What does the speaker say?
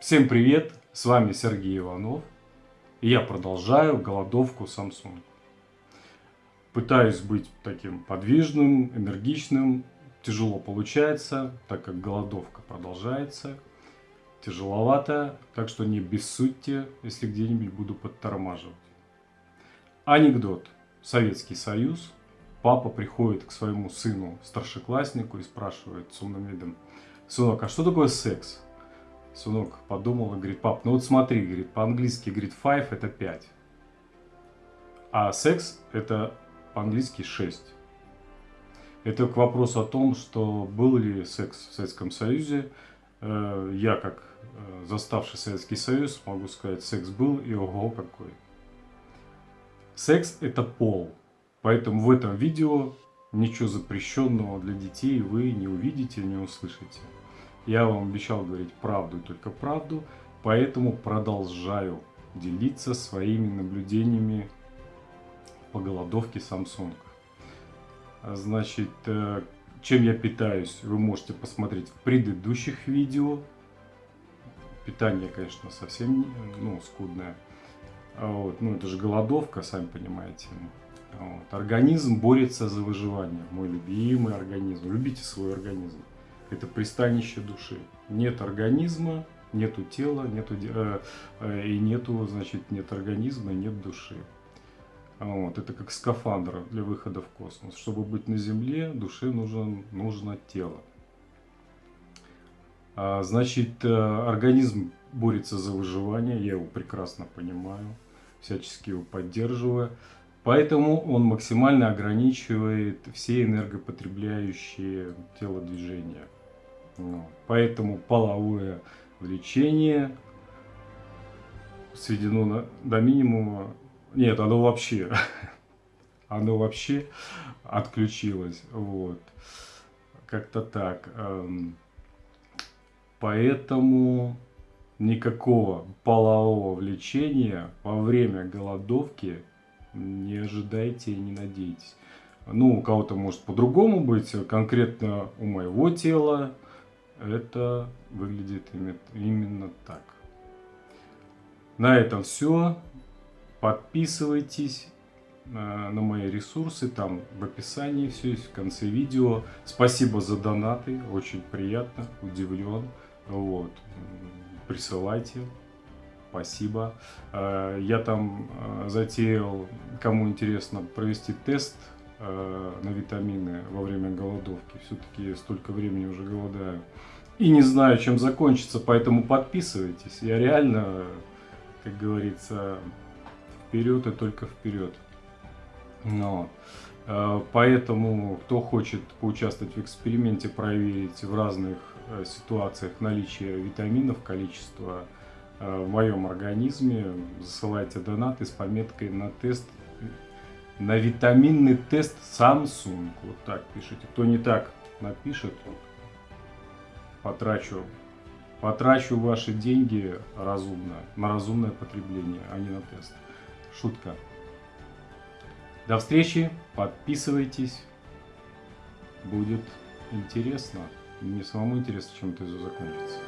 Всем привет, с вами Сергей Иванов, и я продолжаю голодовку Samsung. Пытаюсь быть таким подвижным, энергичным, тяжело получается, так как голодовка продолжается, тяжеловато, так что не бессудьте, если где-нибудь буду подтормаживать. Анекдот. Советский Союз. Папа приходит к своему сыну, старшекласснику, и спрашивает с умным видом, «Сынок, а что такое секс?» Сынок подумал и говорит, пап, ну вот смотри, говорит, по-английски, говорит, five это 5. А секс это по-английски 6. Это к вопросу о том, что был ли секс в Советском Союзе. Э, я, как э, заставший Советский Союз, могу сказать, секс был и ого какой. Секс это пол. Поэтому в этом видео ничего запрещенного для детей вы не увидите, не услышите. Я вам обещал говорить правду и только правду, поэтому продолжаю делиться своими наблюдениями по голодовке Samsung. Значит, э, чем я питаюсь, вы можете посмотреть в предыдущих видео. Питание, конечно, совсем ну, скудное. Вот. Ну, это же голодовка, сами понимаете. Вот. Организм борется за выживание. Мой любимый организм. Любите свой организм это пристанище души. Нет организма, нету тела, нету, э, э, и нету, значит, нет организма, нет души. Вот, это как скафандр для выхода в космос. Чтобы быть на Земле, душе нужен, нужно тело. А, значит, э, организм борется за выживание, я его прекрасно понимаю, всячески его поддерживаю. Поэтому он максимально ограничивает все энергопотребляющие телодвижения. Поэтому половое влечение сведено на, до минимума. Нет, оно вообще, оно вообще отключилось. Вот. Как-то так. Эм, поэтому никакого полового влечения во время голодовки не ожидайте и не надейтесь. Ну, у кого-то может по-другому быть, конкретно у моего тела это выглядит именно так. На этом все. Подписывайтесь э, на мои ресурсы, там в описании все есть, в конце видео. Спасибо за донаты, очень приятно, удивлен. Вот. Присылайте, спасибо. Э, я там э, затеял, кому интересно, провести тест на витамины во время голодовки. Все-таки столько времени уже голодаю и не знаю, чем закончится, поэтому подписывайтесь. Я реально, как говорится, вперед и только вперед. Но, э, поэтому, кто хочет поучаствовать в эксперименте, проверить в разных э, ситуациях наличие витаминов, количество э, в моем организме, засылайте донаты с пометкой на тест, на витаминный тест Samsung. Вот так пишите. Кто не так напишет, потрачу, потрачу ваши деньги разумно, на разумное потребление, а не на тест. Шутка. До встречи, подписывайтесь, будет интересно. Мне самому интересно, чем это закончится.